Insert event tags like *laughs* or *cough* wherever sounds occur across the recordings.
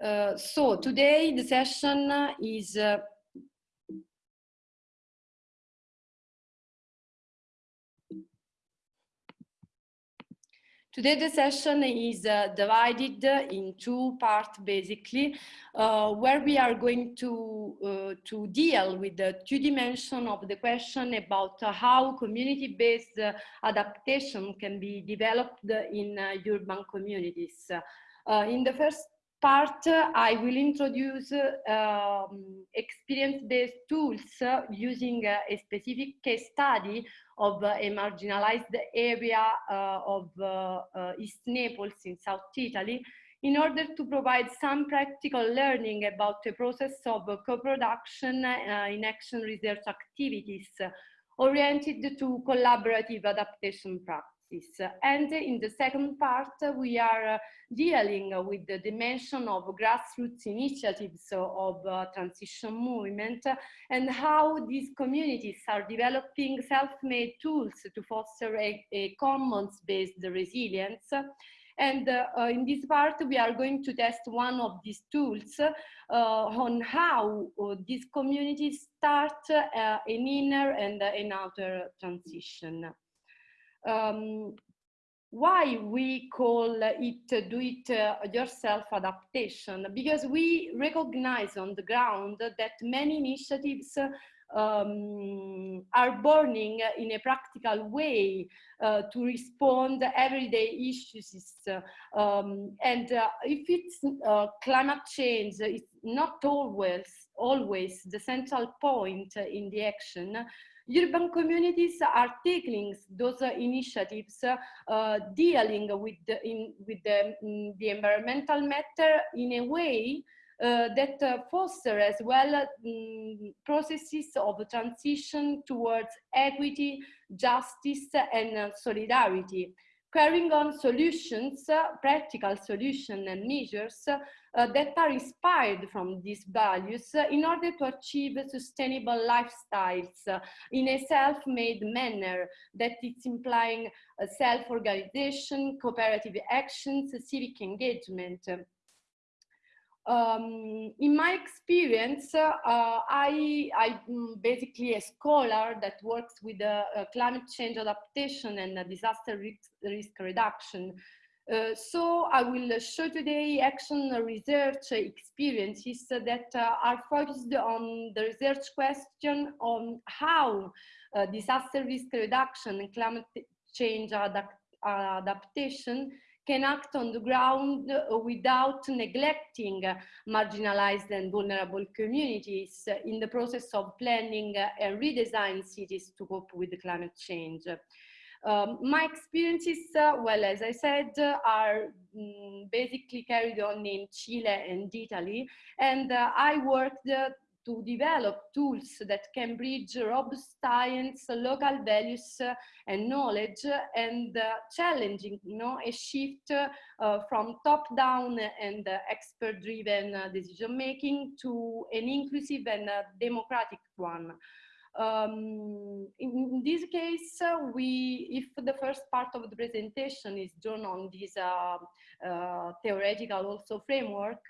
Uh, so today the session is uh, Today the session is uh, divided in two parts basically, uh, where we are going to, uh, to deal with the two dimension of the question about how community-based adaptation can be developed in urban communities. in the first part, I will introduce um, experience-based tools using a specific case study of a marginalized area uh, of uh, uh, East Naples in South Italy in order to provide some practical learning about the process of co-production in action research activities oriented to collaborative adaptation practice. And in the second part, we are uh, dealing with the dimension of grassroots initiatives of uh, transition movement and how these communities are developing self-made tools to foster a, a commons-based resilience. And uh, uh, in this part, we are going to test one of these tools uh, on how uh, these communities start an inner and an outer transition um, why we call it do it uh, yourself adaptation? Because we recognize on the ground that many initiatives um, are burning in a practical way uh, to respond everyday issues. Um, and uh, if it's uh, climate change it's not always always the central point in the action urban communities are taking those initiatives uh, dealing with the, in, with the, mm, the environmental matter in a way uh, that uh, foster as well um, processes of transition towards equity, justice and uh, solidarity carrying on solutions, uh, practical solutions and measures uh, that are inspired from these values uh, in order to achieve sustainable lifestyles uh, in a self-made manner that is implying uh, self-organization, cooperative actions, civic engagement. Um, in my experience, uh, I, I'm basically a scholar that works with uh, climate change adaptation and disaster risk, risk reduction. Uh, so I will show today action research experiences that uh, are focused on the research question on how uh, disaster risk reduction and climate change adapt adaptation can act on the ground without neglecting marginalized and vulnerable communities in the process of planning and redesign cities to cope with the climate change. Um, my experiences, uh, well, as I said, uh, are um, basically carried on in Chile and Italy, and uh, I worked uh, to develop tools that can bridge robust science, local values uh, and knowledge and uh, challenging you know, a shift uh, from top-down and expert-driven decision-making to an inclusive and democratic one. Um, in, this case, uh, we, if the first part of the presentation is drawn on this uh, uh, theoretical also framework,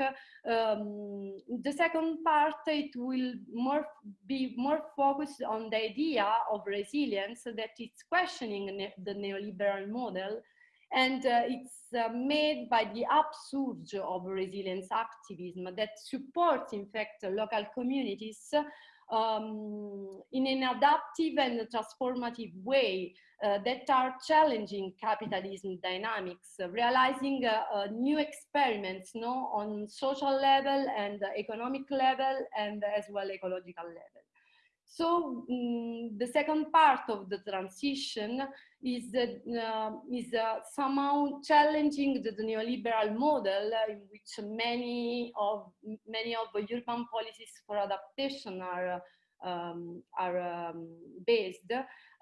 um, the second part, it will more be more focused on the idea of resilience that it's questioning ne the neoliberal model and uh, it's uh, made by the upsurge of resilience activism that supports, in fact, local communities um, in an adaptive and transformative way uh, that are challenging capitalism dynamics, uh, realizing uh, uh new experiments no, on social level and economic level and as well ecological level. So um, the second part of the transition is, uh, is uh, somehow challenging the, the, neoliberal model in which many of, many of the urban policies for adaptation are um, are um, based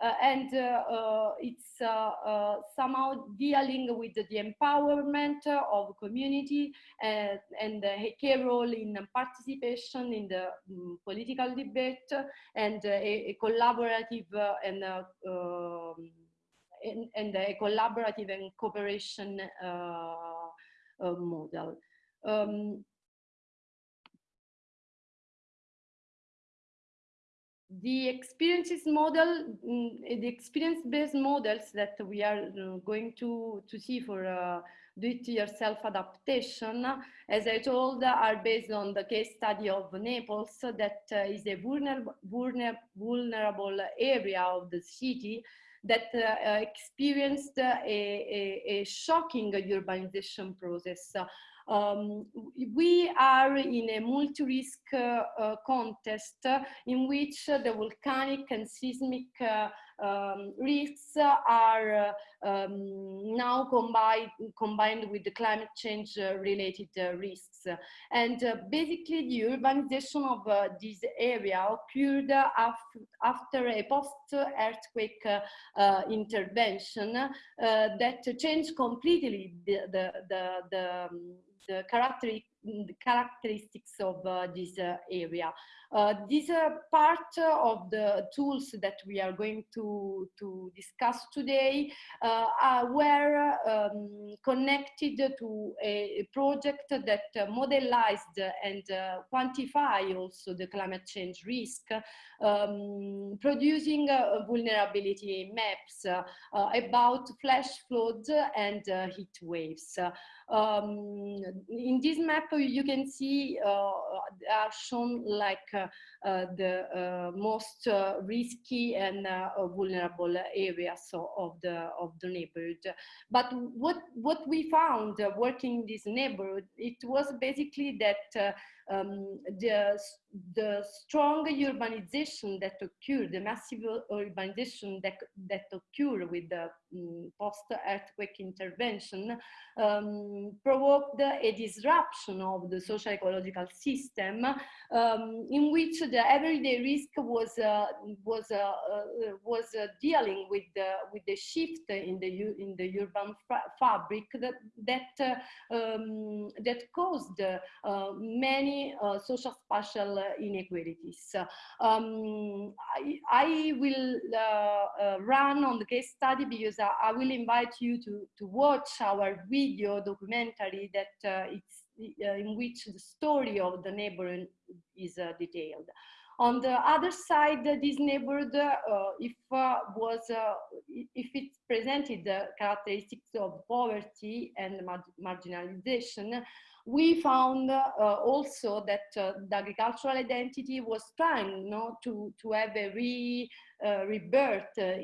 uh, and uh, uh, it's somehow dealing with the empowerment of community and, and a key role in participation in the um, political debate and a, a, collaborative and um, and, and, a collaborative and cooperation uh, uh, model. Um, the experiences model, mm, the experience-based models that we are going to, to see for uh, do-it-yourself adaptation, as I told, are based on the case study of Naples that uh, is a vulnerable, vulnerable, vulnerable area of the city that uh, experienced a, a, a, shocking urbanization process. Um, we are in a multi-risk uh, contest in which the volcanic and seismic uh, um, risks are uh, um, now combined, combined with the climate change uh, related uh, risks. And basically the urbanization of this area occurred after, a post-earthquake intervention that changed completely the, the, the, the, um, the the characteristics of uh, this uh, area. Uh, these are part of the tools that we are going to, to discuss today were um, connected to a project that modelized and quantify also the climate change risk, um, producing vulnerability maps about flash floods and heat waves. Um, in this map, you can see uh, are shown like uh, uh, the most risky and vulnerable areas of the of the neighborhood. But what what we found working in this neighborhood, it was basically that um, the, the strong urbanization that occurred, the massive urbanization that, that occurred with the um, post-earthquake intervention um, provoked a disruption of the social ecological system um, in which the everyday risk was uh, was uh, uh, was uh, dealing with the with the shift in the in the urban fabric that that um, that caused uh, uh, social spatial inequalities. Um, I, I, will run on the case study because I, I, will invite you to to watch our video documentary that it's in which the story of the neighborhood is uh, detailed. On the other side, this neighborhood, uh, if uh, was if it presented the characteristics of poverty and mar marginalization, we found uh, also that uh, the agricultural identity was trying you know, to, to have a re, uh, rebirth uh,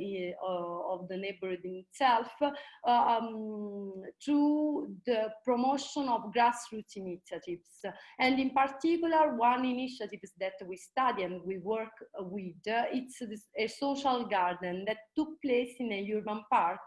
of the neighborhood itself uh, um, through the promotion of grassroots initiatives. And in particular, one initiative that we study and we work with, it's a social garden that took place in a urban park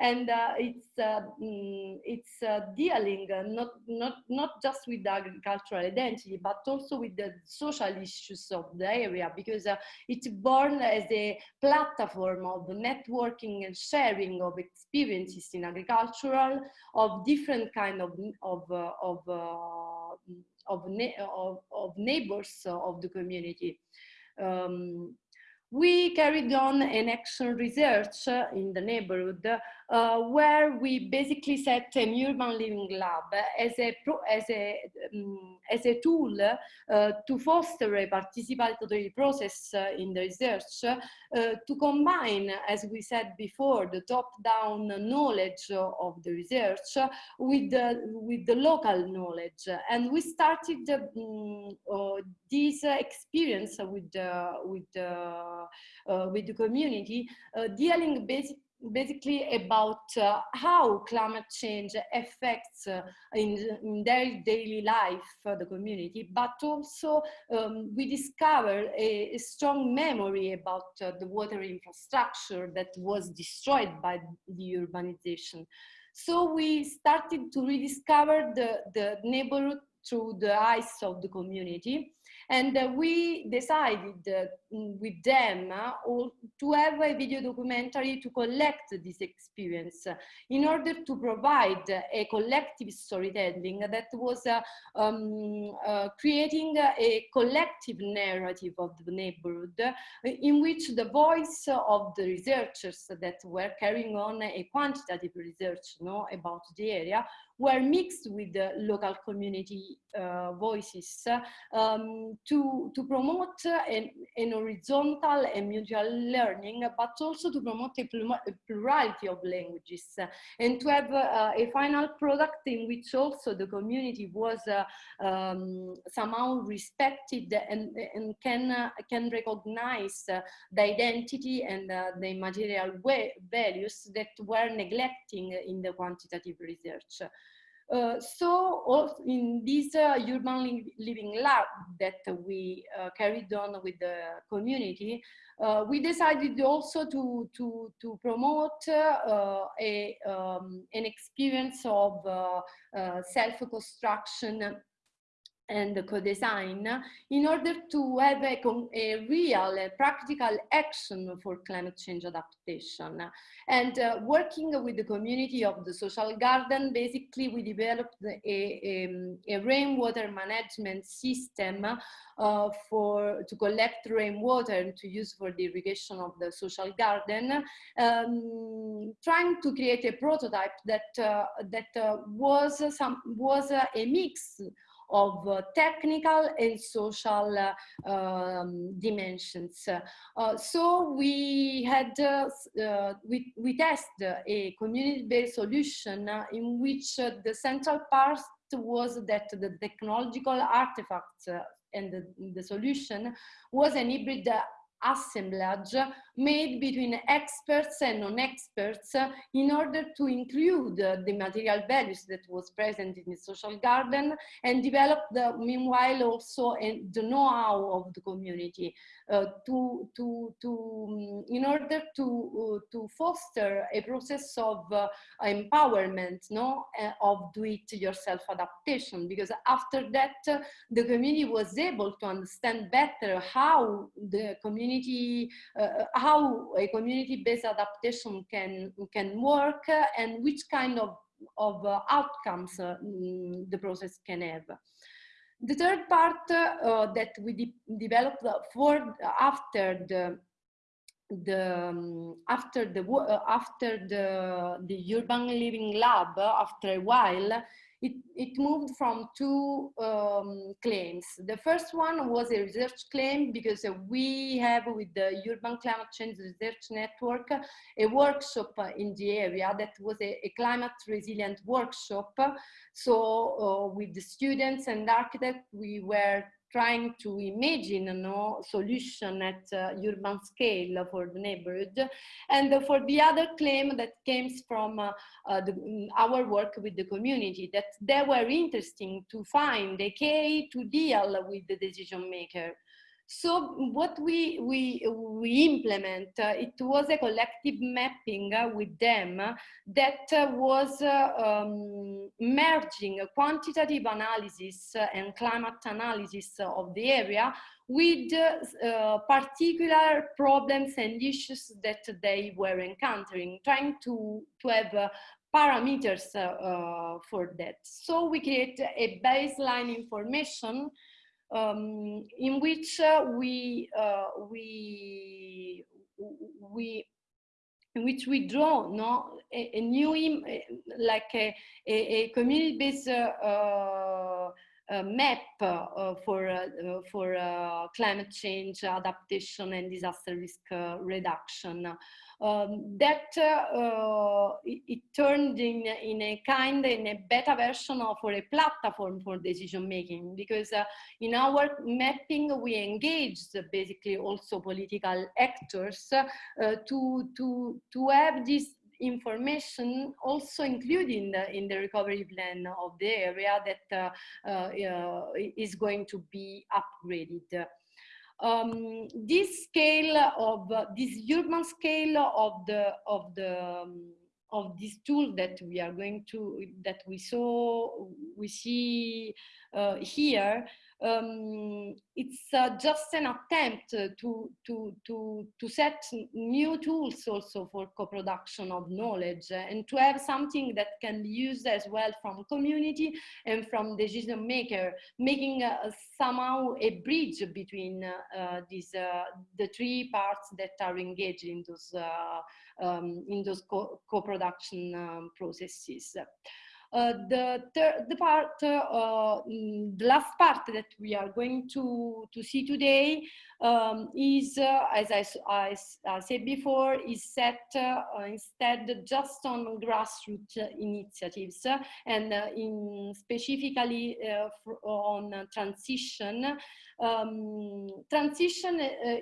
and it's, mm, it's dealing not, not, not just with the agricultural identity, but also with the social issues of the area because it's born as a platform of networking and sharing of experiences in agricultural of different kind of of uh, of uh, of, of, of, neighbors of the community. Um, we carried on an action research in the neighborhood uh, where we basically set an urban living lab as a, pro, as a, um, as a tool uh, to foster a participatory process uh, in the research uh, to combine, as we said before, the top-down knowledge of the research with the, with the local knowledge. And we started um, this experience with, with, with the community dealing basically about uh, how climate change affects uh, in, in, their daily life uh, the community, but also um, we discovered a, a, strong memory about uh, the water infrastructure that was destroyed by the urbanization. So we started to rediscover the, the neighborhood through the eyes of the community. And uh, we decided uh, with them uh, to have a video documentary to collect this experience in order to provide a collective storytelling that was uh, um, uh, creating a collective narrative of the neighborhood in which the voice of the researchers that were carrying on a quantitative research you know, about the area were mixed with the local community uh, voices um, to, to promote an, an, horizontal and mutual learning, but also to promote a, plurality of languages and to have uh, a final product in which also the community was uh, um, somehow respected and, and can, uh, can recognize the identity and the material values that were neglecting in the quantitative research. Uh, so in this uh, urban living lab that we uh, carried on with the community, uh, we decided also to, to, to promote uh, a, um, an experience of self-construction and co-design in order to have a, a real a practical action for climate change adaptation. And uh, working with the community of the social garden, basically we developed a, a, a rainwater management system uh, for to collect rainwater and to use for the irrigation of the social garden, um, trying to create a prototype that uh, that uh, was some was a mix of uh, technical and social uh, um, dimensions. Uh, so we had, we, we tested a community-based solution in which the central part was that the technological artifacts and the, the, solution was an hybrid assemblage made between experts and non-experts in order to include the material values that was present in the social garden and develop the meanwhile also the know-how of the community uh, to to to um, in order to uh, to foster a process of uh, empowerment no uh, of do it yourself adaptation. Because after that the community was able to understand better how the community uh, how a community-based adaptation can, can work and which kind of, of uh, outcomes uh, mm, the process can have. The third part uh, that we de developed for after the the um, after the uh, after the the urban living lab after a while it, it moved from two um, claims. The first one was a research claim because we have with the Urban Climate Change Research Network a workshop in the area that was a, a climate resilient workshop. So uh, with the students and architects, we were trying to imagine a no solution at uh, urban scale for the neighborhood. And uh, for the other claim that comes from uh, uh the, our work with the community, that they were interesting to find a key to deal with the decision maker. So what we, we, we implement, uh, it was a collective mapping uh, with them that uh, was uh, um, merging quantitative analysis and climate analysis of the area with uh, particular problems and issues that they were encountering, trying to, to have uh, parameters for that. So we create a baseline information um, in which uh, we uh, we we in which we draw no a, a new like a, a, a community-based uh, uh, map for for climate change adaptation and disaster risk reduction um, that uh, it, it, turned in, in a kind, in a better version of for a platform for decision making. Because uh, in our mapping we engaged basically also political actors uh, to, to, to have this information also included in the, in the recovery plan of the area that uh, uh, is going to be upgraded um, this scale of uh, this urban scale of the of the um, of this tool that we are going to that we saw we see uh, here um, it's uh, just an attempt to, to, to, to set new tools also for co-production of knowledge and to have something that can be used as well from community and from decision maker, making uh, somehow a bridge between uh, these, uh, the three parts that are engaged in those, uh, um, in those co-production co um, processes. Uh, the the part, uh, mm, the last part that we are going to to see today um, is, uh, as I, I, I, said before, is set instead just on grassroots initiatives and in specifically on transition. Um, transition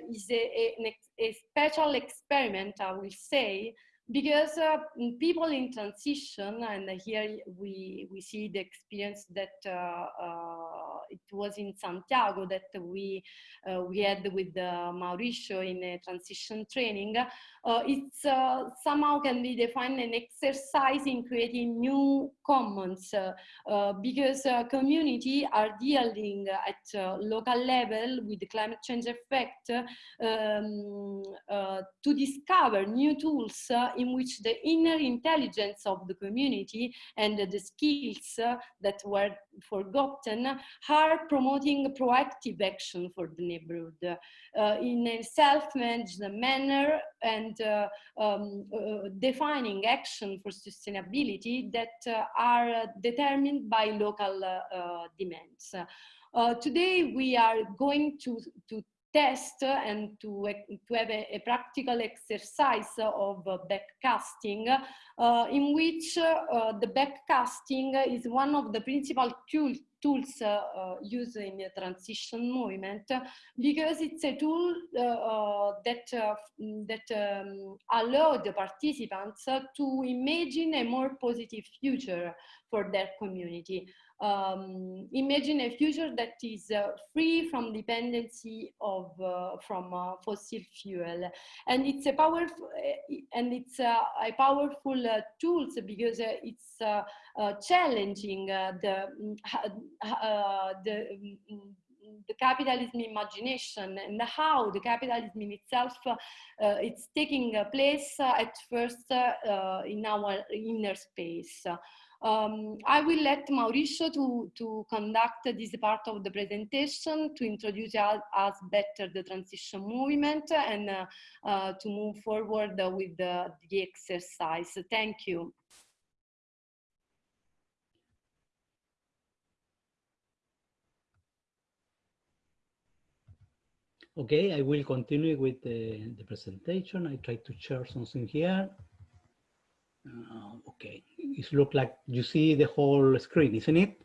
is a, a, a special experiment, I will say, because uh, people in transition, and here we, we see the experience that uh, uh, it was in Santiago that we, uh, we had with uh, Mauricio in a transition training, uh, it's somehow can be defined an exercise in creating new commons because community are dealing at local level with the climate change effect um, to discover new tools in which the inner intelligence of the community and the skills that were forgotten are promoting proactive action for the neighborhood uh, in a self-managed manner and uh, um, uh, defining action for sustainability that uh, are determined by local uh, demands. Uh, today we are going to, to test and to, to have a, a practical exercise of backcasting uh, in which uh, the backcasting is one of the principal tool, tools uh, uh, used in the transition movement because it's a tool uh, uh, that, that um, allow the participants to imagine a more positive future for their community um, imagine a future that is uh, free from dependency of uh, from uh, fossil fuel and it's a powerful uh, and it's uh, a powerful uh, tools because it's challenging the the mm, the capitalism imagination and how the capitalism in itself uh, it's taking place uh, at first uh, in our inner space. Um, I will let Mauricio to, to conduct this part of the presentation to introduce us better the transition movement and uh, uh, to move forward with the, the exercise. Thank you. Okay, I will continue with the, the presentation. I try to share something here. Uh, okay, it looks like you see the whole screen, isn't it?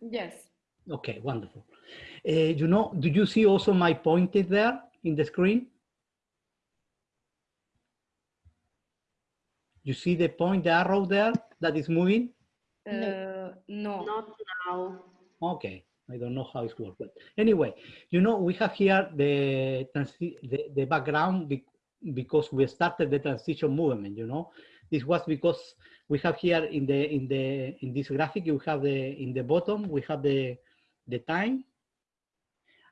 Yes. Okay, wonderful. Uh, you know, do you see also my pointed there in the screen? You see the point, the arrow there that is moving? Uh, no. Not now. Okay. I don't know how it's works, but anyway, you know, we have here the, the, the background because we started the transition movement, you know. This was because we have here in the in the in this graphic you have the in the bottom we have the the time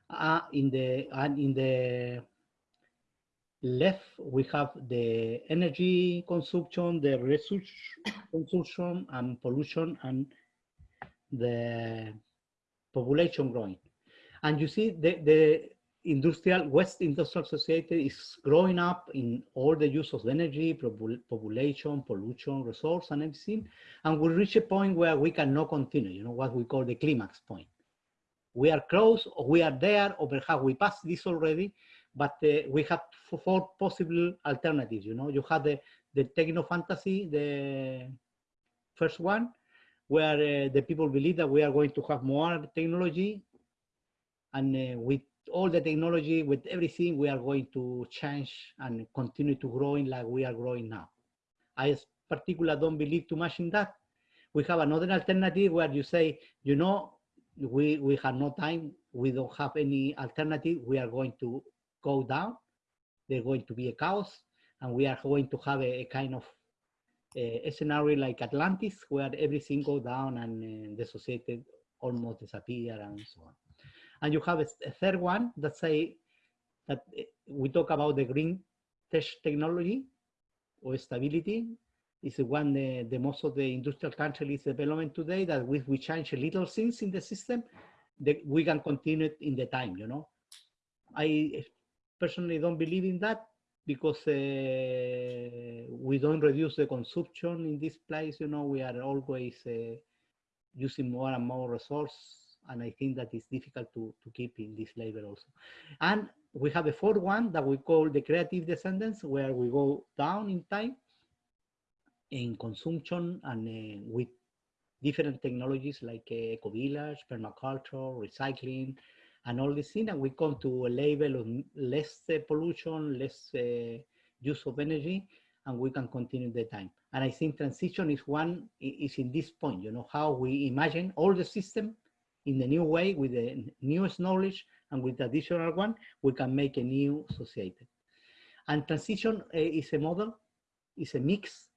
uh, in the and in the left we have the energy consumption the resource *coughs* consumption and pollution and the population growing and you see the the industrial West Industrial Society is growing up in all the use of energy, population, pollution, resource, and everything. And we reach a point where we cannot continue, you know, what we call the climax point. We are close, or we are there, or perhaps we passed this already, but uh, we have four possible alternatives, you know. You have the, the techno fantasy, the first one, where uh, the people believe that we are going to have more technology and uh, with all the technology, with everything, we are going to change and continue to growing like we are growing now. I particularly don't believe too much in that. We have another alternative where you say, you know, we, we have no time, we don't have any alternative, we are going to go down, there's going to be a chaos, and we are going to have a, a kind of a, a, scenario like Atlantis, where everything go down and uh, the society almost disappear and so on. And you have a, third one that say that eh, we talk about the green tech technology or stability is the one the, the most of the industrial countries development today that if we change a little things in the system, that we can continue it in the time, you know. I personally don't believe in that because uh, we don't reduce the consumption in this place. You know, we are always uh, using more and more resource. And I think that it's difficult to, to keep in this level also. And we have a fourth one that we call the creative descendants, where we go down in time in consumption and uh, with different technologies like uh, eco-village, permaculture, recycling, and all this things, and we come to a level of less uh, pollution, less uh, use of energy, and we can continue the time. And I think transition is one, is in this point, you know, how we imagine all the system in the new way with the newest knowledge and with the additional one, we can make a new society. And transition uh, is a model, is a mix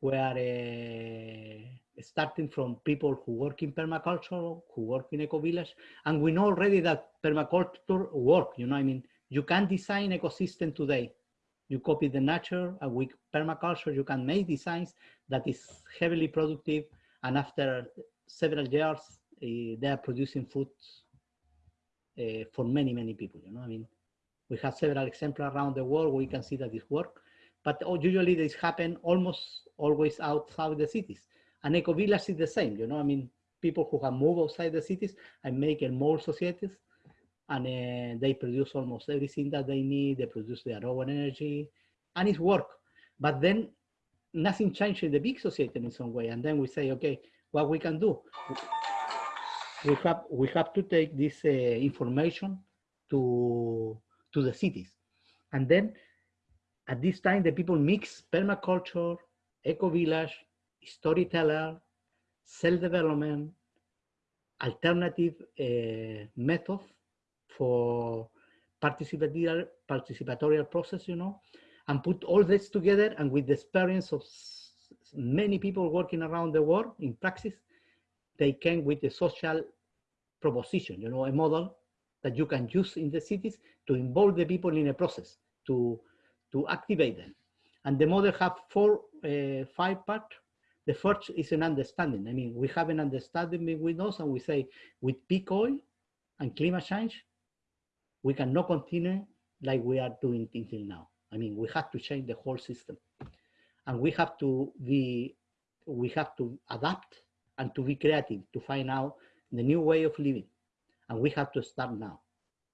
where uh, starting from people who work in permaculture, who work in eco-village, and we know already that permaculture work, you know, I mean, you can design ecosystem today. You copy the nature, and with permaculture, you can make designs that is heavily productive, and after several years, uh, they are producing food uh, for many, many people, you know, I mean, we have several examples around the world, where we can see that this work, but usually this happen almost always outside the cities. And eco-village is the same, you know, I mean, people who have moved outside the cities and make more societies and uh, they produce almost everything that they need. They produce their own energy and it's work. But then nothing changes in the big society in some way. And then we say, okay, what we can do? We have, we have to take this uh, information to, to the cities. And then at this time, the people mix permaculture, eco-village, storyteller, self-development, alternative uh, method for participatory, participatory process, you know, and put all this together and with the experience of many people working around the world in practice, they came with a social proposition, you know, a model that you can use in the cities to involve the people in a process, to, to activate them. And the model have four, uh, five parts the first is an understanding. I mean, we have an understanding with us and we say with peak oil and climate change, we cannot continue like we are doing until now. I mean, we have to change the whole system and we have to be, we have to adapt and to be creative to find out the new way of living. And we have to start now.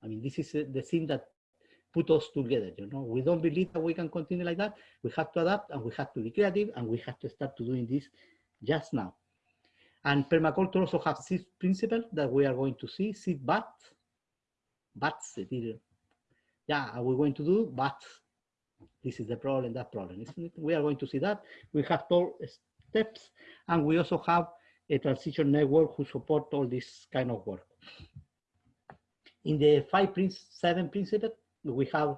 I mean, this is uh, the thing that put us together. You know, we don't believe that we can continue like that. We have to adapt and we have to be creative and we have to start to doing this just now. And permaculture also has six principles that we are going to see. Seed but, bats, yeah, are we going to do? But this is the problem, that problem, isn't it? We are going to see that. We have four steps and we also have a transition network who support all this kind of work. In the five, seven principles, we have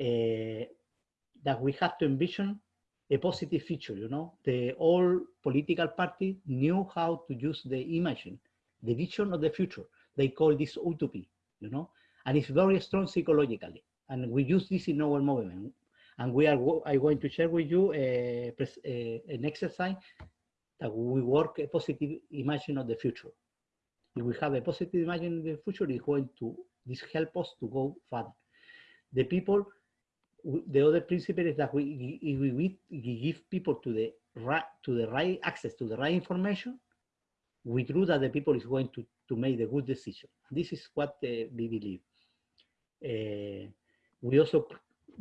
uh, that we have to envision a positive future, you know, the all political party knew how to use the imaging, the vision of the future. They call this utopia, you know, and it's very strong psychologically. And we use this in our movement. And we are I'm going to share with you a, a, an exercise that we work a positive imagine of the future. If we have a positive imagine of the future, it's going to this help us to go further the people, the other principle is that we, if we, give people to the right, to the right access to the right information, we true that the people is going to, to make the good decision. This is what uh, we believe. Uh, we also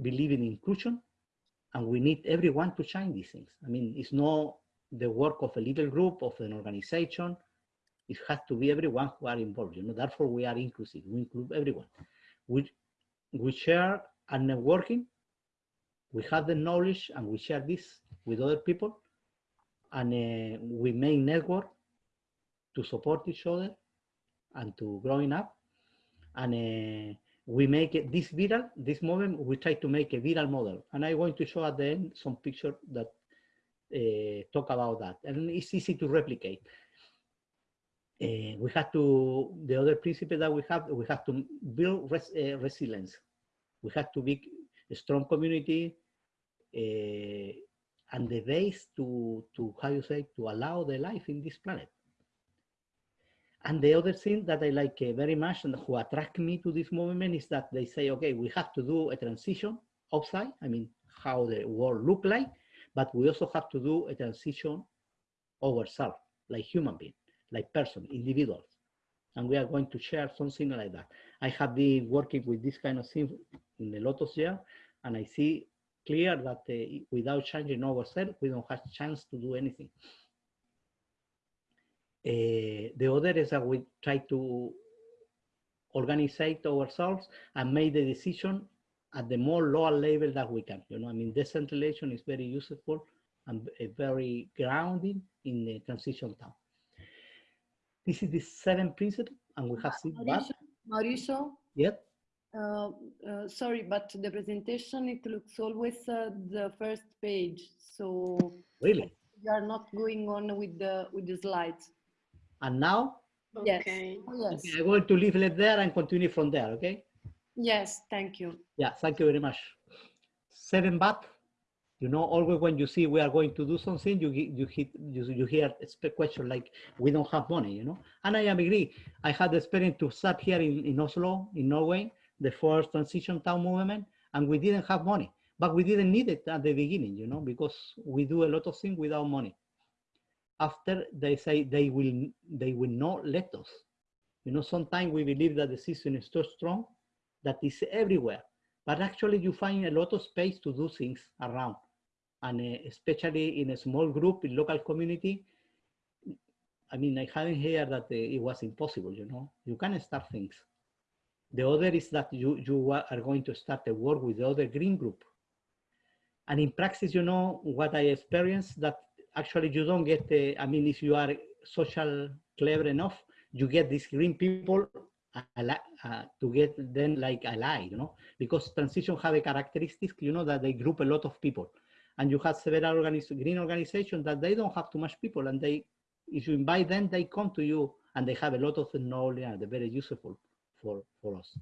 believe in inclusion and we need everyone to shine these things. I mean, it's not the work of a little group, of an organization. It has to be everyone who are involved, you know, therefore we are inclusive, we include everyone. We, we share and networking. We have the knowledge and we share this with other people and uh, we make network to support each other and to growing up. And uh, we make it this viral, this moment, we try to make a viral model. And I'm going to show at the end some picture that talk about that. And it's easy to replicate. Uh, we have to, the other principle that we have, we have to build res, uh, resilience. We have to be a strong community and the base to, to, how you say, to allow the life in this planet. And the other thing that I like uh, very much and who attract me to this movement is that they say, okay, we have to do a transition outside, I mean, how the world look like, but we also have to do a transition ourselves, like human being, like person, individuals. And we are going to share something like that. I have been working with this kind of thing in the Lotus year, and I see clear that uh, without changing ourselves, we don't have a chance to do anything. Uh, the other is that we try to organize ourselves and make the decision at the more lower level that we can. You know, I mean, decentralization is very useful and very grounding in the transition town. This is the seven principle, and we have seen Mauricio, Mauricio Yep. uh, uh, sorry, but the presentation, it looks always uh, the first page. So Really? you are not going on with the with the slides. And now Yes. Okay. Oh, Yes. okay, I'm going to leave it there and continue from there. Okay. Yes. Thank you. Yeah, thank you very much. Seven baht. You know, always when you see we are going to do something, you you hit you, you hear a question like we don't have money, you know. And I agree. I had the experience to start here in, in Oslo, in Norway, the first transition town movement, and we didn't have money, but we didn't need it at the beginning, you know, because we do a lot of things without money. After they say they will they will not let us. You know, sometimes we believe that the system is too strong that is everywhere. But actually you find a lot of space to do things around. And uh, especially in a small group, in local community, I mean, I haven't heard that uh, it was impossible, you know, you can start things. The other is that you, you are going to start a work with the other green group. And in practice, you know, what I experienced that actually you don't get, uh, I mean, if you are social clever enough, you get these green people uh, to get them like ally, you know, because transition have a characteristic, you know, that they group a lot of people. And you have several organiz green organizations that they don't have too much people and they, if you invite them, they come to you and they have a lot of knowledge and they're very useful for, for us.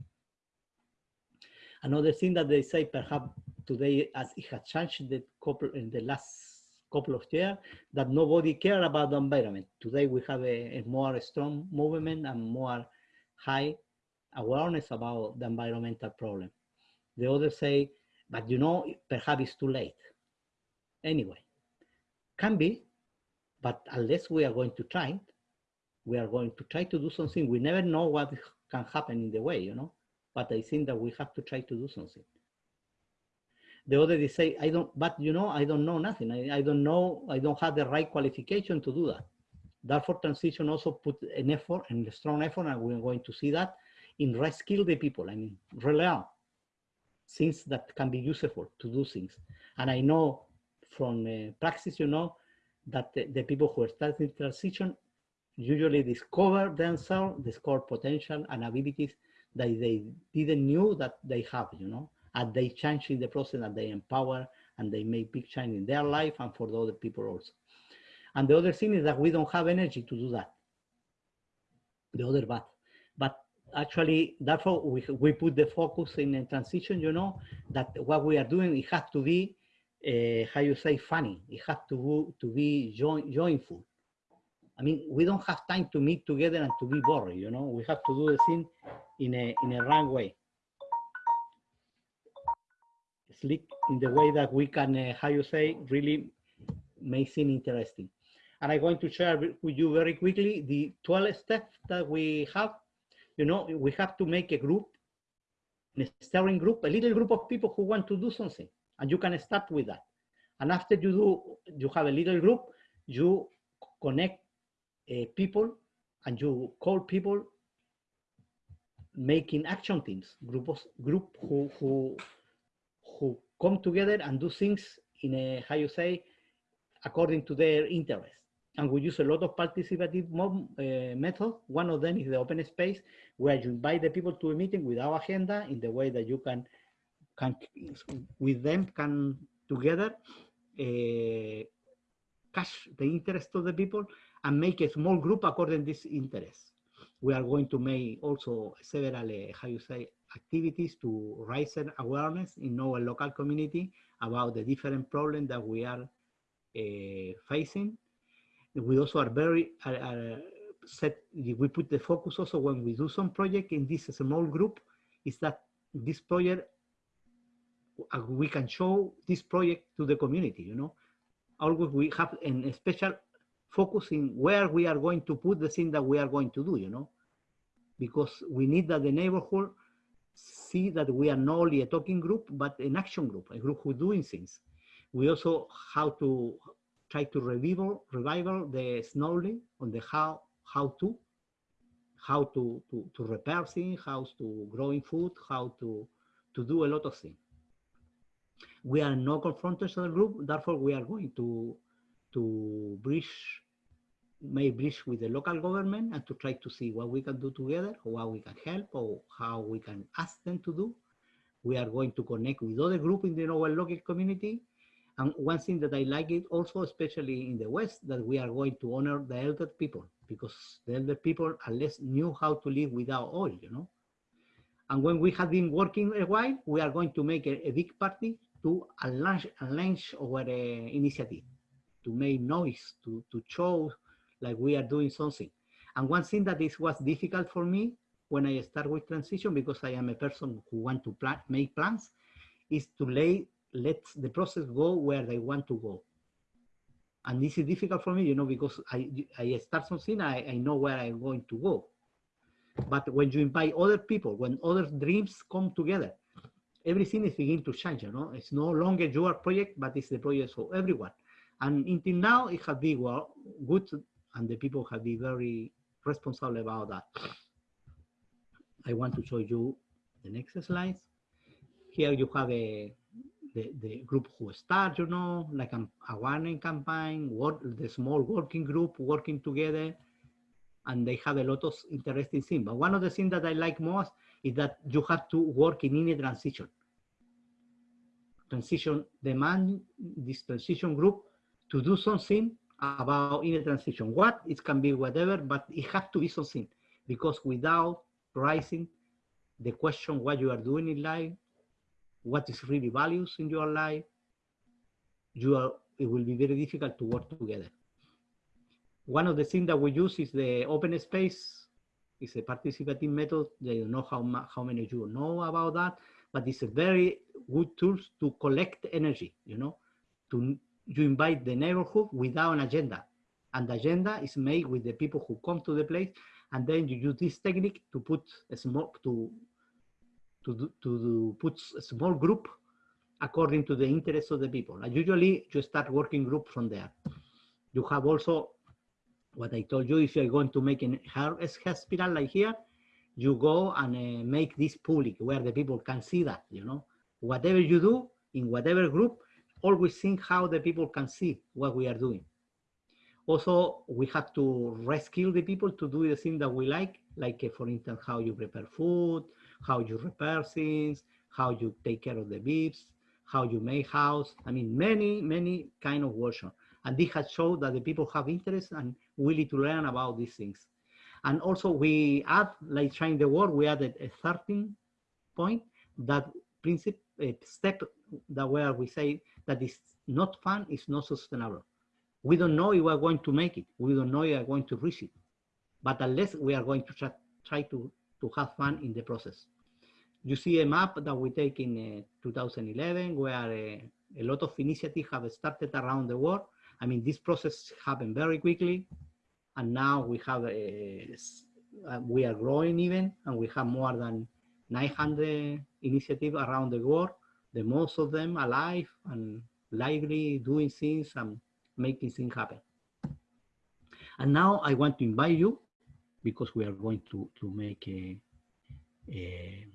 Another thing that they say perhaps today as it has changed the couple in the last couple of years that nobody care about the environment. Today we have a, a more strong movement and more high awareness about the environmental problem. The others say, but you know, perhaps it's too late. Anyway, can be, but unless we are going to try we are going to try to do something. We never know what can happen in the way, you know, but I think that we have to try to do something. The other is say, I don't, but you know, I don't know nothing. I, I don't know, I don't have the right qualification to do that. Therefore, transition also put an effort and a strong effort, and we're going to see that in reskill the people. Mean, relearn things that can be useful to do things. And I know from uh, practice, you know, that the, the people who are starting transition usually discover themselves, discover potential and abilities that they didn't knew that they have, you know, and they change in the process and they empower and they make big change in their life and for the other people also. And the other thing is that we don't have energy to do that. The other bad. But actually, therefore, we, we put the focus in a transition, you know, that what we are doing, it has to be, uh, how you say, funny. It has to, to be joy, joyful. I mean, we don't have time to meet together and to be boring, you know. We have to do the thing in a, in a wrong way. Slick in the way that we can, uh, how you say, really make things interesting. And I'm going to share with you very quickly the 12 steps that we have. You know, we have to make a group, a steering group, a little group of people who want to do something. And you can start with that. And after you do, you have a little group, you connect uh, people and you call people making action teams, groups, group who, who, who come together and do things in a, how you say, according to their interests. And we use a lot of participative mo- uh, method. One of them is the open space, where you invite the people to a meeting without agenda in the way that you can, can with them, can together uh, catch the interest of the people and make a small group according to this interest. We are going to make also several, uh, how you say, activities to raise awareness in our local community about the different problems that we are uh, facing. We also are very uh, uh, set, we put the focus also when we do some project in this small group, is that this project uh, we can show this project to the community, you know. Always we have an special focus in where we are going to put the thing that we are going to do, you know, because we need that the neighborhood see that we are not only a talking group, but an action group, a group who doing things. We also how to try to revival, revival the slowly on the how, how to, how to, to, to repair things, how to growing food, how to, to do a lot of things. We are no confrontational group, therefore we are going to, to bridge, make bridge with the local government and to try to see what we can do together, or what we can help, or how we can ask them to do. We are going to connect with other groups in the our local community and one thing that I like it also, especially in the West, that we are going to honor the elder people because the elder people at least knew how to live without oil, you know. And when we have been working a while, we are going to make a, a big party to launch, our uh, initiative, to make noise, to, to show like we are doing something. And one thing that is was difficult for me when I start with transition, because I am a person who want to plan, make plans, is to lay let the process go where they want to go. And this is difficult for me, you know, because I, I start something, I, I know where I'm going to go. But when you invite other people, when other dreams come together, everything is beginning to change, you know. It's no longer your project, but it's the project for everyone. And until now, it has been well, good, and the people have been very responsible about that. I want to show you the next slide. Here you have a the, the group who start, you know, like a, warning campaign, work, the small working group working together, and they have a lot of interesting things. But one of the things that I like most is that you have to work in any transition. Transition demand this transition group to do something about in a transition. What it can be whatever, but it has to be something because without rising the question what you are doing in life, what is really values in your life, you are, it will be very difficult to work together. One of the things that we use is the open space. It's a participative method. I don't know how, how many of you know about that, but it's a very good tool to collect energy, you know, to you invite the neighborhood without an agenda. And the agenda is made with the people who come to the place. And then you use this technique to put a small, to to, to put a small group according to the interests of the people. And usually you start working group from there. You have also what I told you, if you're going to make a hospital like here, you go and uh, make this public where the people can see that, you know, whatever you do in whatever group, always think how the people can see what we are doing. Also, we have to reskill the people to do the thing that we like, like uh, for instance, how you prepare food, how you repair things, how you take care of the beeps, how you make house. I mean, many, many kind of workshop. And this has showed that the people have interest and willing to learn about these things. And also we add, like trying the world, we added a 13 point that principle, step that where we say that is not fun, is not sustainable. We don't know if we're going to make it. We don't know if we're going to reach it. But unless we are going to try, try to, to have fun in the process you see a map that we take in uh, 2011 where uh, a lot of initiatives have started around the world. I mean, this process happened very quickly. And now we have, uh, uh we are growing even, and we have more than 900 initiatives around the world, the most of them alive and lively, doing things and making things happen. And now I want to invite you, because we are going to, to make a, a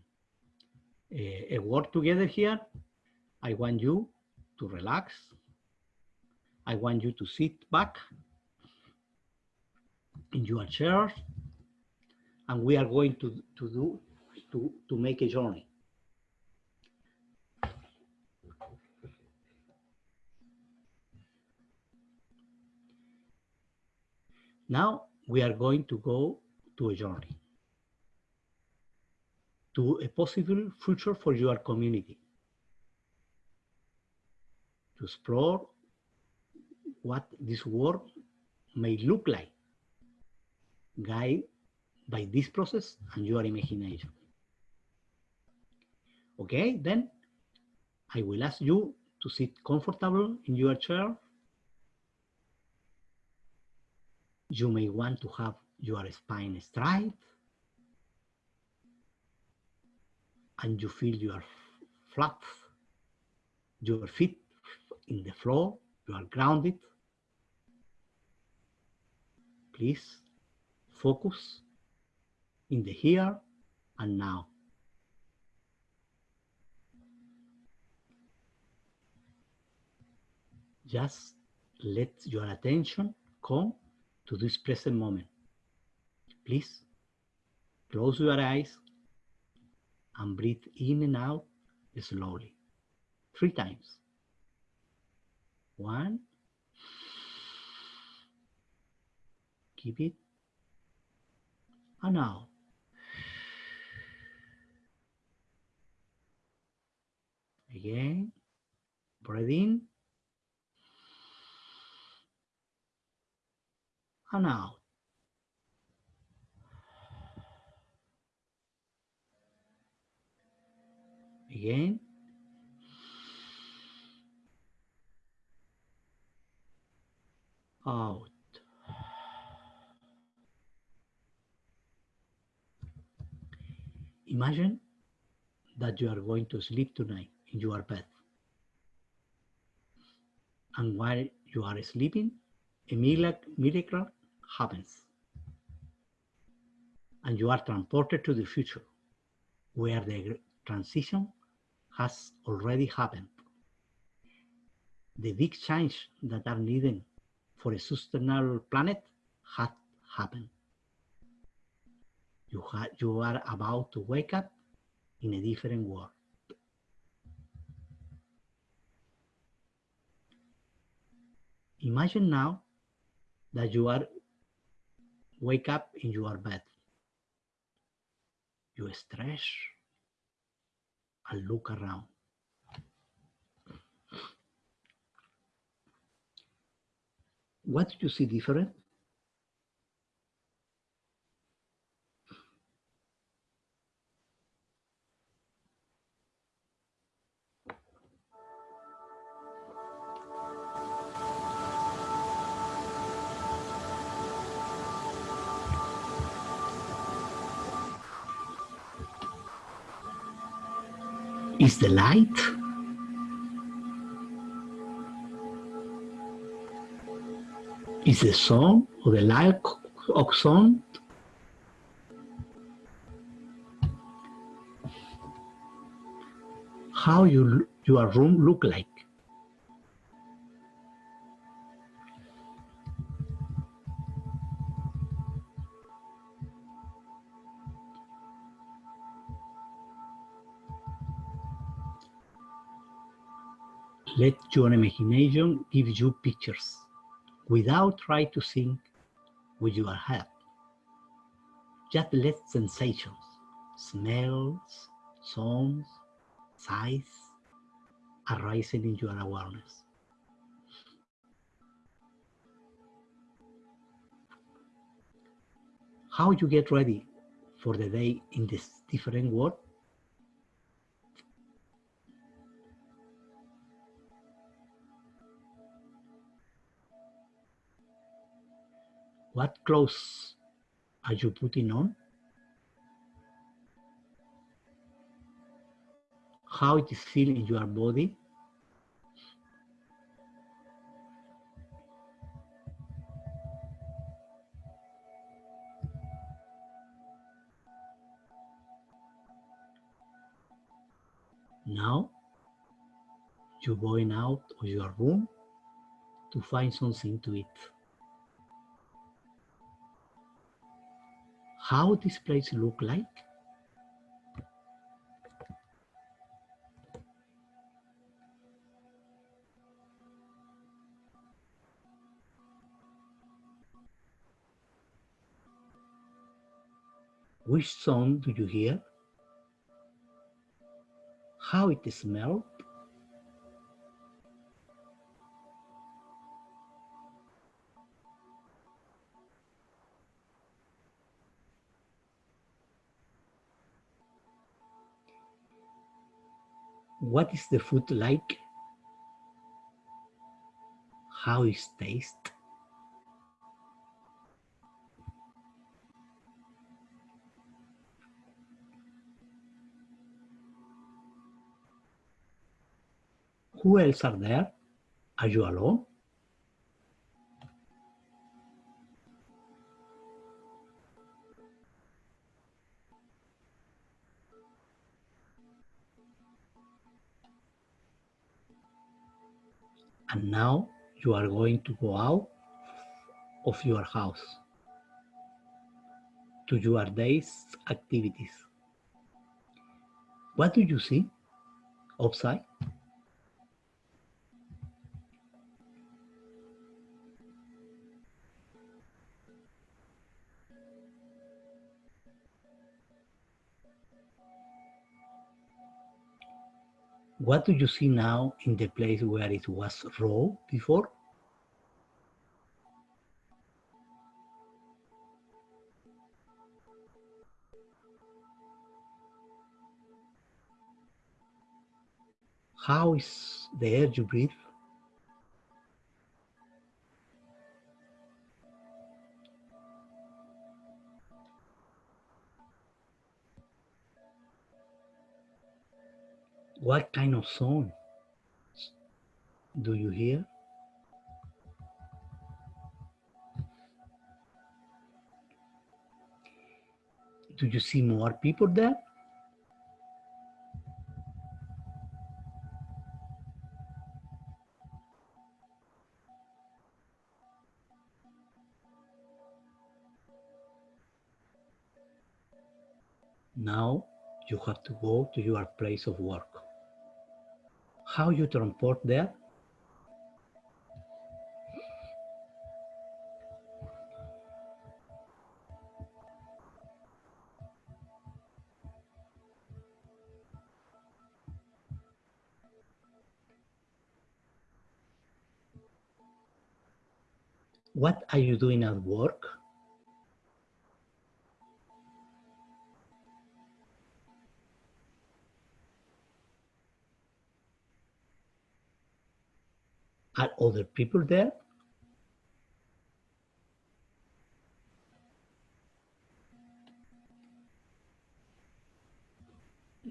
a, work together here, I want you to relax. I want you to sit back in your chair and we are going to, to do to, to make a journey. Now we are going to go to a journey to a possible future for your community. To explore what this world may look like, guided by this process and your imagination. Okay, then I will ask you to sit comfortable in your chair. You may want to have your spine straight and you feel your flat, your feet in the floor, you are grounded. Please focus in the here and now. Just let your attention come to this present moment. Please close your eyes and breathe in and out slowly, three times. One, keep it, and out. Again, breathe in and out. Again. Out. Imagine that you are going to sleep tonight in your bed. And while you are sleeping, a miracle happens. And you are transported to the future, where the transition has already happened. The big change that are needed for a sustainable planet had happened. You, you are about to wake up in a different world. Imagine now that you are wake up in your bed. You stretch and look around. What do you see different? Is the light. Is the sun or the light of sun? How you, your room look like? Your imagination gives you pictures without trying to think with your head. Just let sensations, smells, sounds, sights arising in your awareness. How you get ready for the day in this different world? What clothes are you putting on? How it is feeling your body? Now, you're going out of your room to find something to eat. How this place look like? Which sound do you hear? How it smells? What is the food like? How is taste? Who else are there? Are you alone? And now you are going to go out of your house to your day's activities. What do you see outside? What do you see now in the place where it was raw before? How is the air you breathe? What kind of sound do you hear? Do you see more people there? Now you have to go to your place of work. How you transport there? What are you doing at work? Are other people there?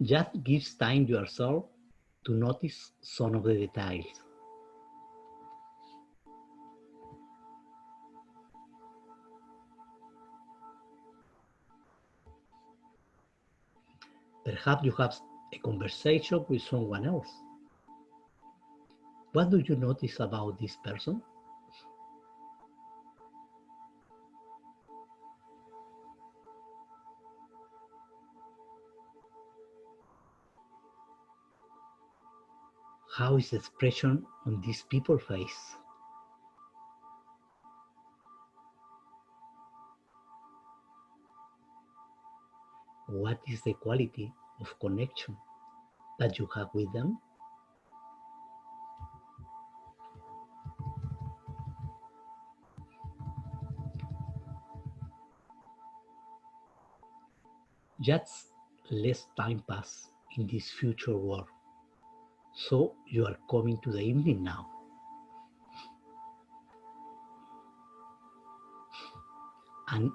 Just gives time to yourself to notice some of the details. Perhaps you have a conversation with someone else. What do you notice about this person? How is the expression on these people's face? What is the quality of connection that you have with them? Just less time pass in this future world. So you are coming to the evening now. And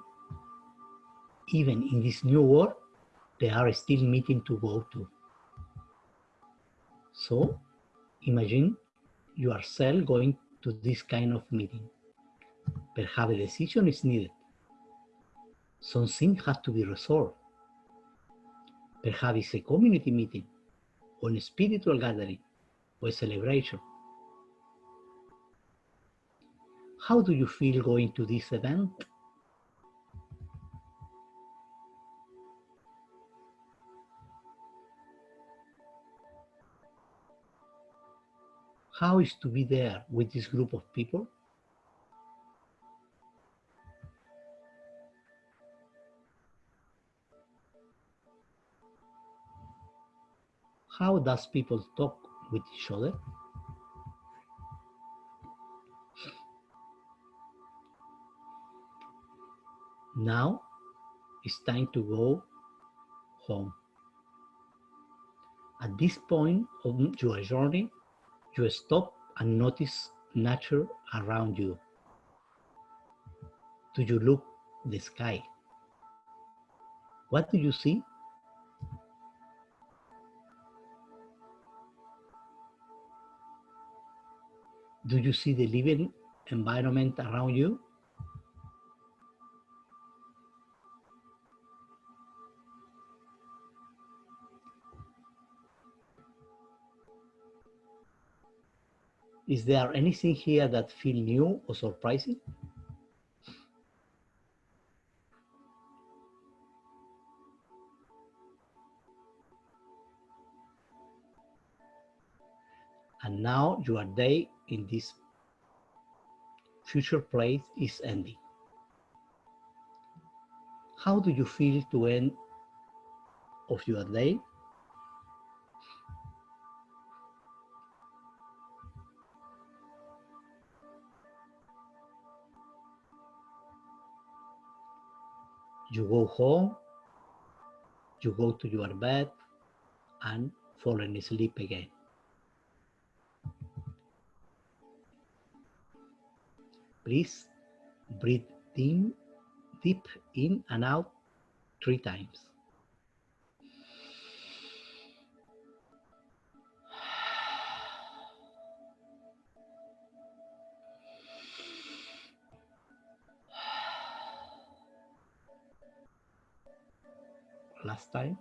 even in this new world, there are still meeting to go to. So imagine yourself going to this kind of meeting. Perhaps a decision is needed. Something has to be resolved. Perhaps it's a community meeting, or a spiritual gathering, or a celebration. How do you feel going to this event? How is to be there with this group of people? How does people talk with each other? Now it's time to go home. At this point of your journey, you stop and notice nature around you. Do you look the sky? What do you see? Do you see the living environment around you? Is there anything here that feel new or surprising? And now your day in this future place is ending. How do you feel to end of your day? You go home, you go to your bed and fall asleep again. Please breathe in, deep in and out three times. Last time.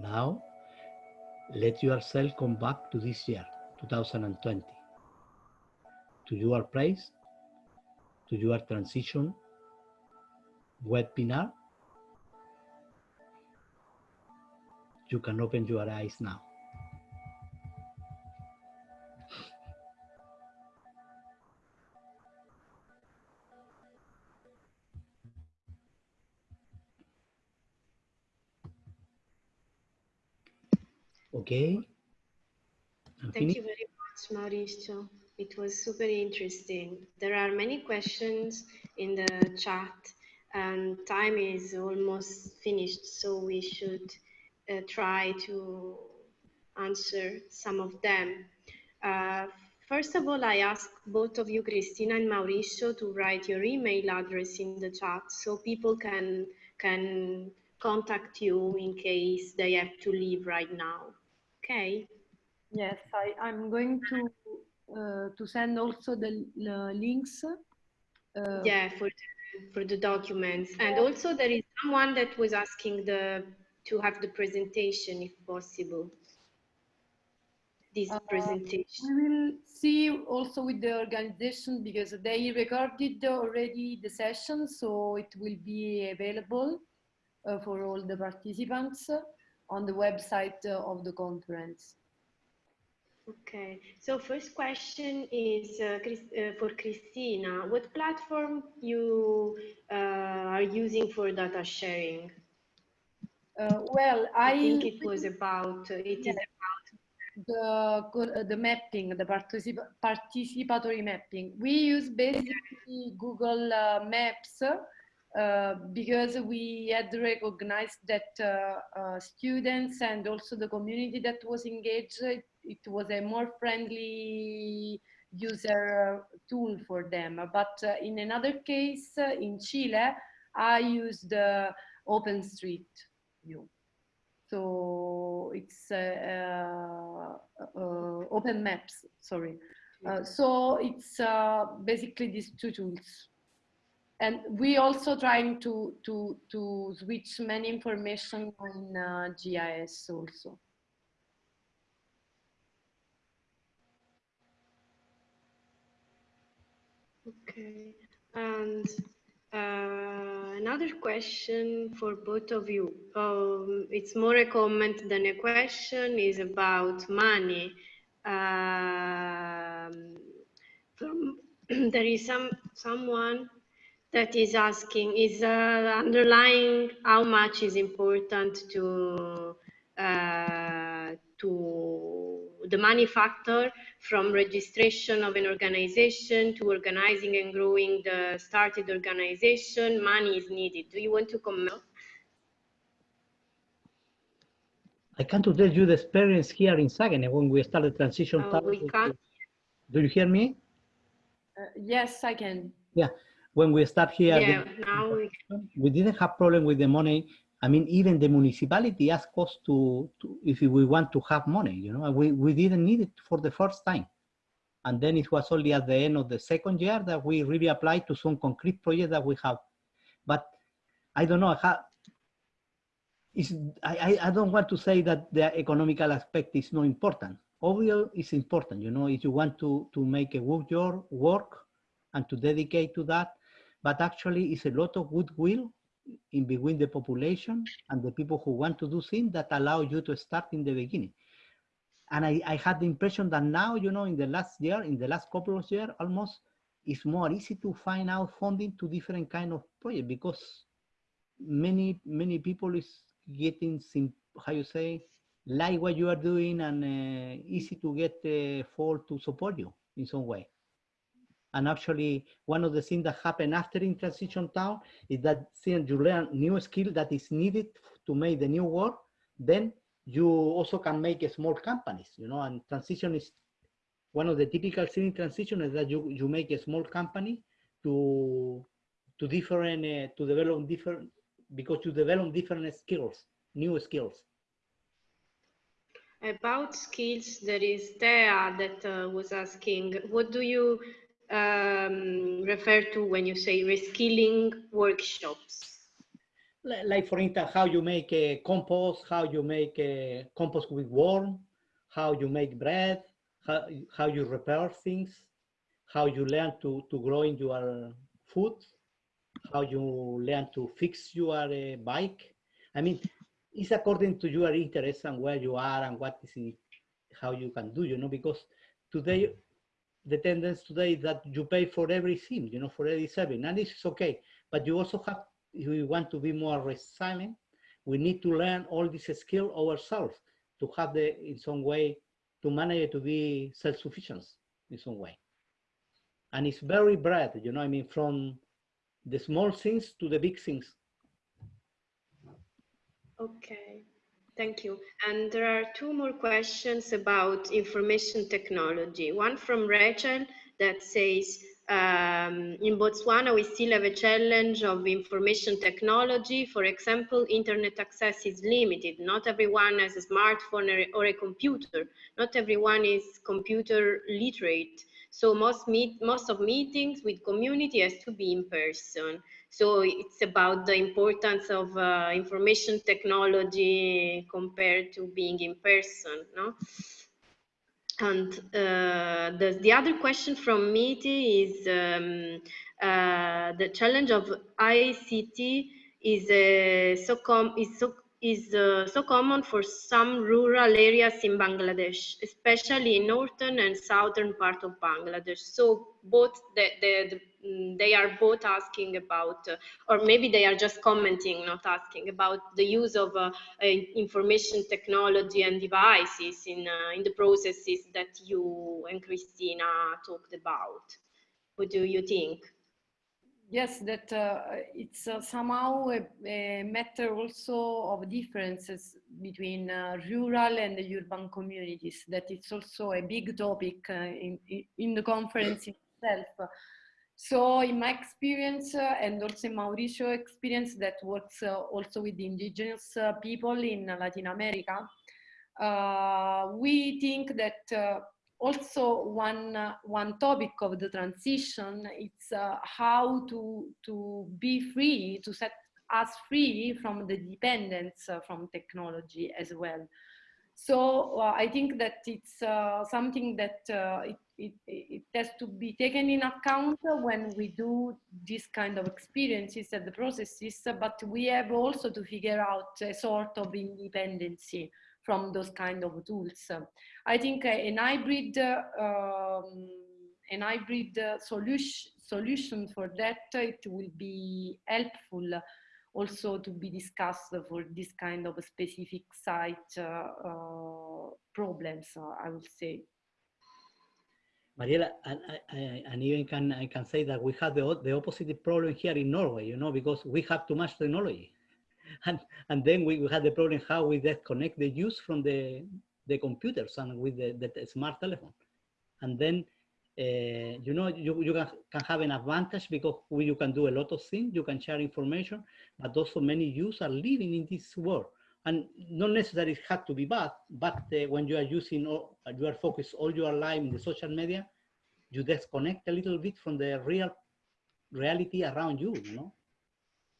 Now let yourself come back to this year, 2020, to your place, to your transition webinar. You can open your eyes now. Okay. I'm Thank you very much, Mauricio. It was super interesting. There are many questions in the chat and time is almost finished, so we should uh, try to answer some of them. Uh, first of all, I ask both of you, Cristina and Mauricio, to write your email address in the chat so people can, can contact you in case they have to leave right now. Okay. Yes, I, I'm going to uh, to send also the, the links. Uh, yeah, for the, for the documents, and also there is someone that was asking the to have the presentation if possible. This uh, presentation. We will see also with the organization because they recorded already the session, so it will be available uh, for all the participants on the website uh, of the conference. Okay, so first question is uh, Chris, uh, for Christina. What platform you uh, are using for data sharing? Uh, well, I, I, think it was about, uh, it yeah, is about the, the mapping, the particip participatory mapping. We use basically Google Maps uh, because we had recognized that uh, uh, students and also the community that was engaged, it, it was a more friendly user tool for them. But uh, in another case, uh, in Chile, I used OpenStreet View. So it's Open Maps, sorry. so it's basically these two tools and we also trying to to to switch many information on uh, GIS also. Okay, and uh, another question for both of you. Um, it's more a comment than a question. Is about money. Um, from *clears throat* there is some someone that is asking is uh, underlying how much is important to uh, to the money factor from registration of an organization to organizing and growing the started organization, money is needed. Do you want to comment? I can't tell you the experience here in Saguenay when we started transition. Uh, we can't. Do you hear me? Uh, yes, I can. Yeah, when we start here, yeah, now we, we didn't have problem with the money. I mean, even the municipality asked us to, to, if we want to have money, you know, we, we didn't need it for the first time. And then it was only at the end of the second year that we really applied to some concrete project that we have. But I don't know, how, is, I, I don't want to say that the economical aspect is not important. Obviously, it's important, you know, if you want to, to make a good your work and to dedicate to that, but actually it's a lot of goodwill in between the population and the people who want to do things that allow you to start in the beginning. And I, I had the impression that now, you know, in the last year, in the last couple of years, almost, it's more easy to find out funding to different kind of project because many, many people is getting, sim how you say, like what you are doing and uh, easy to get uh, for to support you in some way. And actually, one of the things that happen after in transition town is that since you learn new skill that is needed to make the new work, then you also can make small companies, you know, and transition is one of the typical things in transition is that you, you make a small company to to different uh, to develop different because you develop different skills, new skills. About skills, there is Thea that uh, was asking, what do you um, refer to when you say reskilling workshops? Like for instance, how you make a compost, how you make a compost with worm, how you make bread, how, how you repair things, how you learn to, to grow in your food, how you learn to fix your uh, bike. I mean, it's according to your interest and where you are and what is it, how you can do, you know, because today the tendency today that you pay for everything, you know, for every service, and this is okay. But you also have, if we want to be more resilient, we need to learn all these skills ourselves to have the, in some way, to manage to be self-sufficient in some way. And it's very broad, you know, I mean, from the small things to the big things. Okay. Thank you. And there are two more questions about information technology. One from Rachel that says, um, in Botswana, we still have a challenge of information technology. For example, internet access is limited. Not everyone has a smartphone or, a computer. Not everyone is computer literate. So most, meet, most of meetings with community has to be in person. So it's about the importance of uh, information technology compared to being in person, no? And uh, the, the other question from Miti is um, uh, the challenge of ICT is uh, so com is so is uh, so common for some rural areas in Bangladesh, especially in northern and southern part of Bangladesh. So both the, the, the they are both asking about, uh, or maybe they are just commenting, not asking about the use of uh, information technology and devices in uh, in the processes that you and Christina talked about. What do you think? yes, that uh, it's uh, somehow a, a, matter also of differences between rural and the urban communities, that it's also a big topic in, in the conference itself. So in my experience uh, and also in Mauricio experience that works uh, also with indigenous people in Latin America, we think that also one uh, one topic of the transition uh, how to to be free to set us free from the dependence uh, from technology as well so uh, i think that it's uh, something that uh, it, it, it, has to be taken in account when we do this kind of experiences and the processes but we have also to figure out a sort of independency from those kind of tools. I think an hybrid, um, an hybrid solution solution for that it will be helpful also to be discussed for this kind of specific site uh, uh, problems, I would say. Mariela, and, and even can I can say that we have the, the opposite problem here in Norway, you know, because we have too much technology. *laughs* And, and then we, we had the problem how we disconnect the use from the, the computers and with the, the smart telephone. And then, uh, you know, you, you can, have an advantage because you can do a lot of things, you can share information, but also many youth are living in this world. And not necessarily it had to be bad, but uh, when you are using, all, you are focused all your life in the social media, you disconnect a little bit from the real reality around you, you know?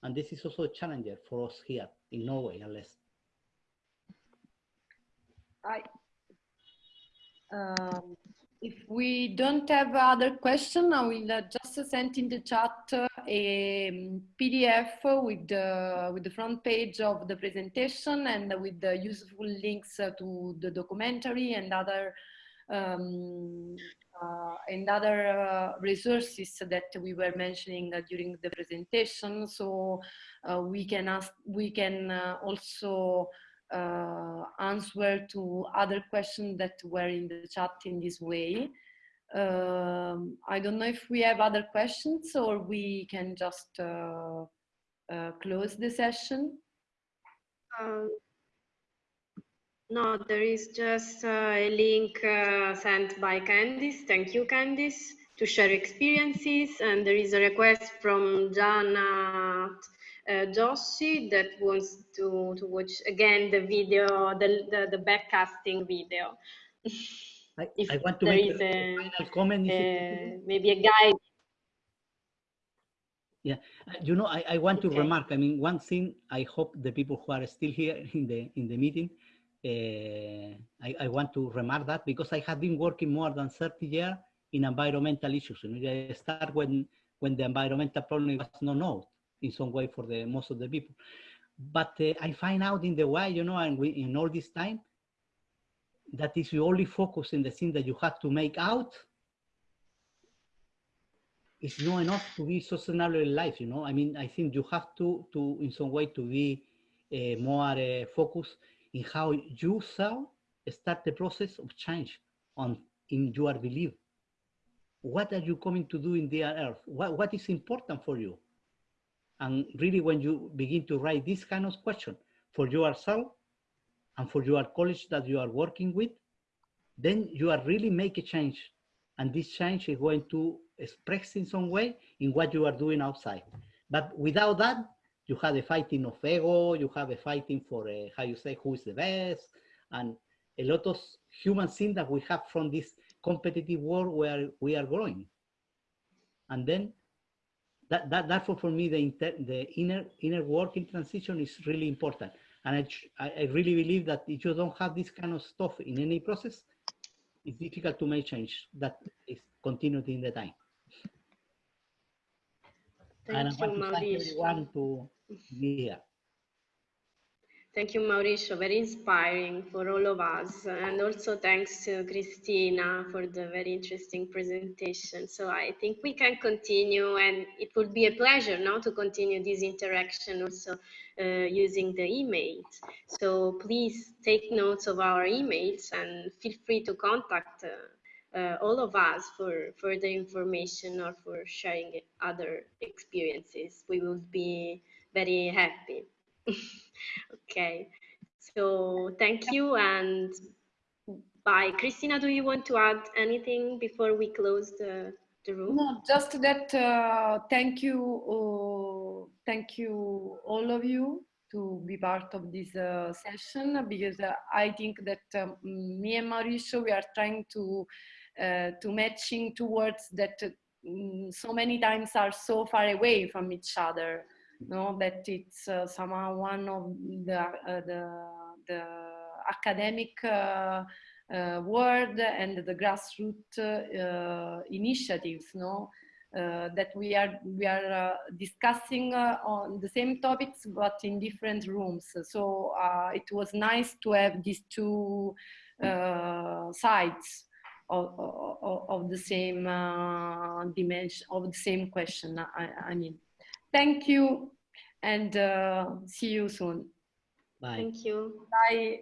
And this is also a challenge for us here in Norway, least. I, um, if we don't have other question, I will uh, just send in the chat uh, a um, PDF with the, with the front page of the presentation and with the useful links uh, to the documentary and other um, uh, and other uh, resources that we were mentioning uh, during the presentation. So we can ask, we can also uh, answer to other questions that were in the chat in this way. Um, I don't know if we have other questions or we can just uh, uh, close the session. Um, no, there is just uh, a link uh, sent by Candice. Thank you, Candice, to share experiences. And there is a request from Jana uh, Joshi that wants to, to watch again the video, the, the, the backcasting video. I, I want to make a, a, final comment. Uh, maybe a guide. Yeah, uh, you know, I, I want to okay. remark. I mean, one thing. I hope the people who are still here *laughs* in the in the meeting, uh, I, I want to remark that because I have been working more than 30 years in environmental issues. Know, I start when when the environmental problem was not known in some way for the most of the people. But uh, I find out in the way, you know, and we, in all this time, that if you only focus in the thing that you have to make out, it's not enough to be sustainable in life, you know. I mean, I think you have to, to in some way, to be uh, more uh, focused in how you start the process of change on in your belief. What are you coming to do in the earth? What, what is important for you? And really when you begin to write this kind of question for yourself and for your college that you are working with, then you are really make a change. And this change is going to express in some way in what you are doing outside. But without that, you have a fighting of ego, you have a fighting for a, how you say, who is the best, and a lot of human things that we have from this competitive world where we are growing. And then that, that therefore for me the the inner inner working transition is really important. And I, I really believe that if you don't have this kind of stuff in any process it's difficult to make change that is continued in the time. Thank and you, I want to thank everyone to be here Thank you, Mauricio. Very inspiring for all of us. And also thanks to Christina for the very interesting presentation. So I think we can continue and it would be a pleasure now to continue this interaction also uh, using the emails. So please take notes of our emails and feel free to contact uh, uh, all of us for further information or for sharing other experiences. We would be very happy. *laughs* okay, so thank you and bye. Christina, do you want to add anything before we close the, the room? No, just that uh, thank you, uh, thank you all of you to be part of this uh, session because uh, I think that um, me and Mauricio, we are trying to uh, to matching towards that mm, so many times are so far away from each other no, that it's uh, somehow one of the, uh, the, the academic uh, uh world and the grassroots uh, initiatives, no, uh, that we are we are discussing on the same topics but in different rooms. So it was nice to have these two sides of, of, of, the same dimension of the same question. I, I mean. Thank you and uh, see you soon. Bye. Thank you. Bye.